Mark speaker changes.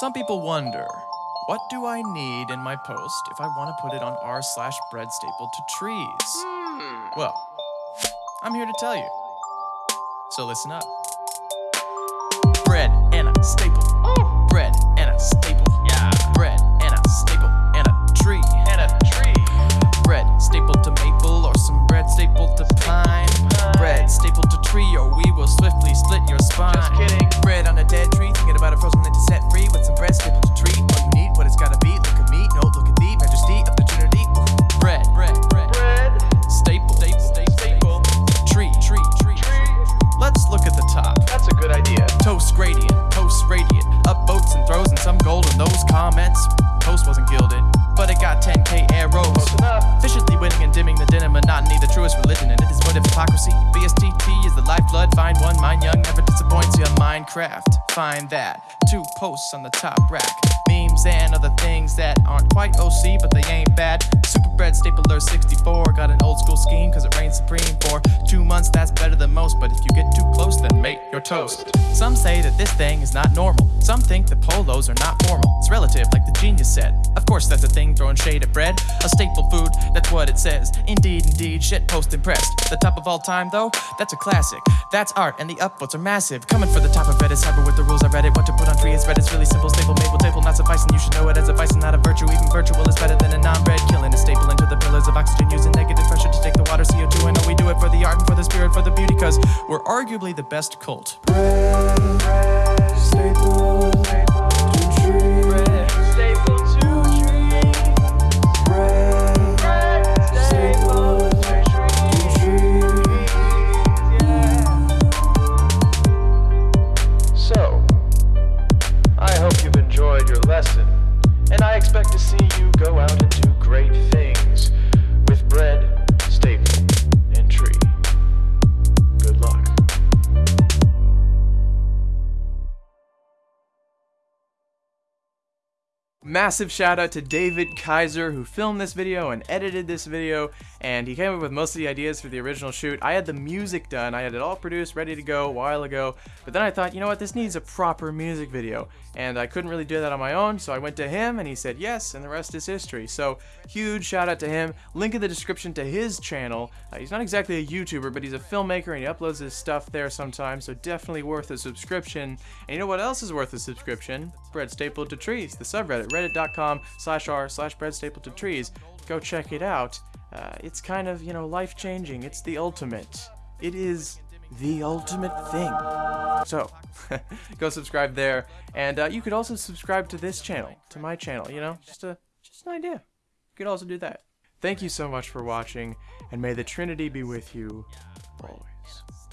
Speaker 1: Some people wonder, what do I need in my post if I want to put it on r slash bread stapled to trees? Hmm. Well, I'm here to tell you. So listen up. Bread and a staple. Comments. Post wasn't gilded, but it got 10k arrows. Efficiently winning and dimming the din and monotony, the truest religion, and it is void of hypocrisy. BSTT is the lifeblood, find one, mine young, never disappoints you. Minecraft, find that. Two posts on the top rack. Memes and other things that aren't quite OC, but they ain't bad. Super Bread Stapler 64 got an old school scheme, cause it reigns supreme for two months, that's better than most. But if you get too you're toast. Some say that this thing is not normal. Some think the polos are not formal. It's relative, like the genius said. Of course, that's a thing throwing shade at bread. A staple food, that's what it says. Indeed, indeed, shit post impressed. The top of all time, though, that's a classic. That's art, and the upvotes are massive. Coming for the top of Reddit, cyber with the rules I read it. What to put on tree is Reddit's really simple. Staple, maple, table, not sufficing. You should know it as a vice and not a virtue. Even virtual is better than a non-bread. Killing a staple into we're arguably the best cult.
Speaker 2: So, I hope you've enjoyed your lesson, and I expect to see you go out and do great things
Speaker 1: Massive shout out to David Kaiser who filmed this video and edited this video and he came up with most of the ideas for the original shoot. I had the music done, I had it all produced, ready to go a while ago, but then I thought, you know what, this needs a proper music video and I couldn't really do that on my own, so I went to him and he said yes and the rest is history. So huge shout out to him. Link in the description to his channel. Uh, he's not exactly a YouTuber, but he's a filmmaker and he uploads his stuff there sometimes, so definitely worth a subscription. And you know what else is worth a subscription? Bread Stapled to Trees, the subreddit, reddit.com slash r slash trees. Go check it out. Uh, it's kind of, you know, life-changing. It's the ultimate. It is the ultimate thing. So, go subscribe there. And uh, you could also subscribe to this channel, to my channel, you know, just a, just an idea. You could also do that. Thank you so much for watching, and may the Trinity be with you always.